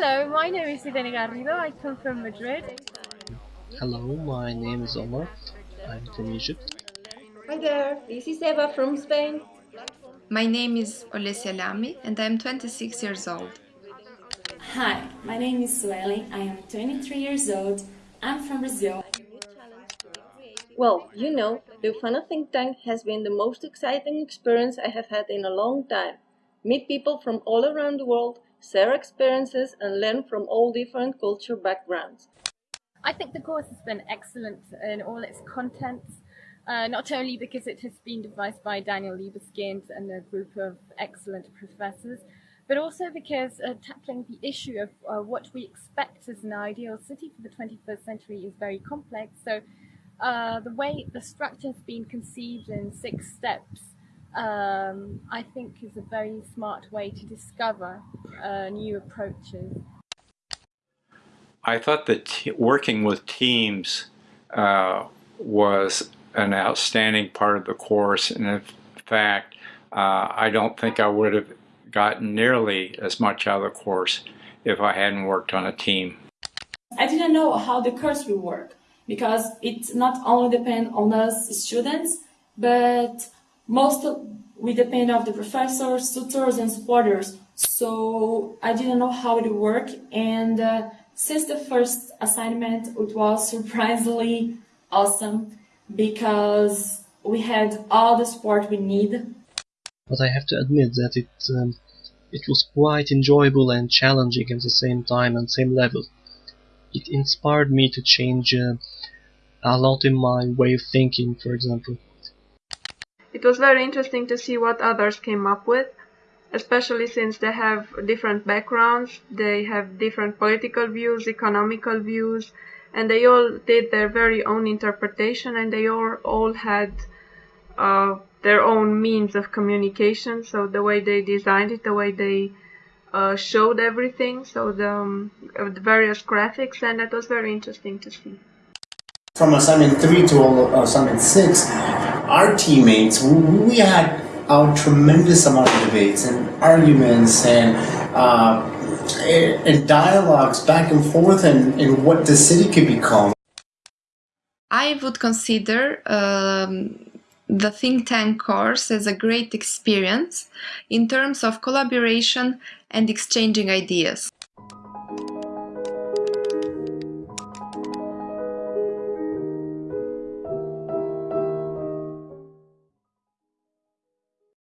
my name is Irene Garrido. I come from Madrid. Hello, my name is Omar. I'm from Egypt. Hi there, this is Eva from Spain. My name is Olesya Lami and I'm 26 years old. Hi, my name is Sueli. I am 23 years old. I'm from Brazil. Well, you know, the UFANA Think Tank has been the most exciting experience I have had in a long time. Meet people from all around the world, share experiences and learn from all different culture backgrounds. I think the course has been excellent in all its contents, uh, not only because it has been devised by Daniel Libeskind and a group of excellent professors, but also because uh, tackling the issue of uh, what we expect as an ideal city for the 21st century is very complex. So uh, the way the structure has been conceived in six steps, um, I think is a very smart way to discover uh, new approaches. I thought that working with teams uh, was an outstanding part of the course and in fact uh, I don't think I would have gotten nearly as much out of the course if I hadn't worked on a team. I didn't know how the course will work because it not only depend on us students, but most we depend on the professors, tutors and supporters. So I didn't know how it would work and uh, since the first assignment it was surprisingly awesome because we had all the support we need but I have to admit that it um, it was quite enjoyable and challenging at the same time and same level. It inspired me to change uh, a lot in my way of thinking, for example. It was very interesting to see what others came up with, especially since they have different backgrounds, they have different political views, economical views, and they all did their very own interpretation and they all, all had uh, their own means of communication. So the way they designed it, the way they uh, showed everything, so the, um, the, various graphics, and that was very interesting to see. From assignment 3 to assignment 6, our teammates, we had a tremendous amount of debates and arguments and uh, and dialogues back and forth and, what the city could become. I would consider um, the think tank course as a great experience in terms of collaboration and exchanging ideas.